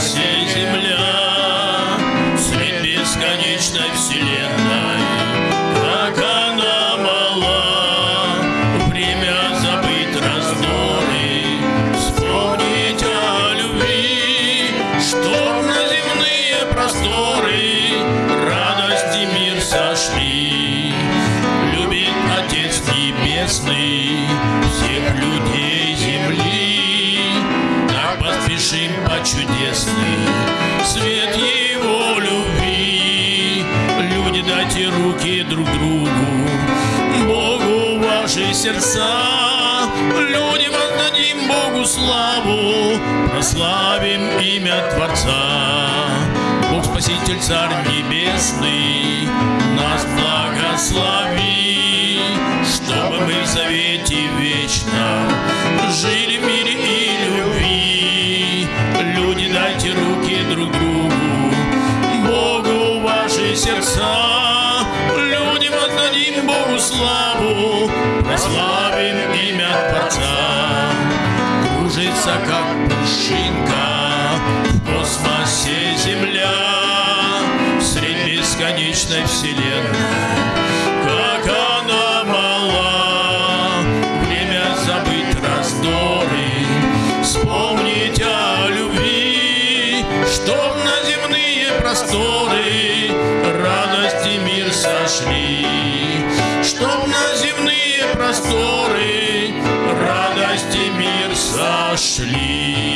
сей земля, Средь бесконечной вселенной, Как она мала, Время забыть раздоры, Вспомнить о любви, Чтоб на земные просторы. Радость и мир сошли. Любит Отец Небесный Всех людей Поспешим по чудесный Свет Его любви. Люди, дайте руки друг другу, Богу ваши сердца. Люди, воздадим Богу славу, Прославим имя Творца. Бог Спаситель, Царь Небесный, Нас благослови, Чтобы мы в завете Люди, дайте руки друг другу, Богу ваши сердца. Люди, воздадим Богу славу, Прославим имя Творца. Кружится, как пушинка, В космосе Земля, Средь бесконечной вселенной. Чтоб на земные просторы Радость и мир сошли. Чтоб на земные просторы Радость и мир сошли.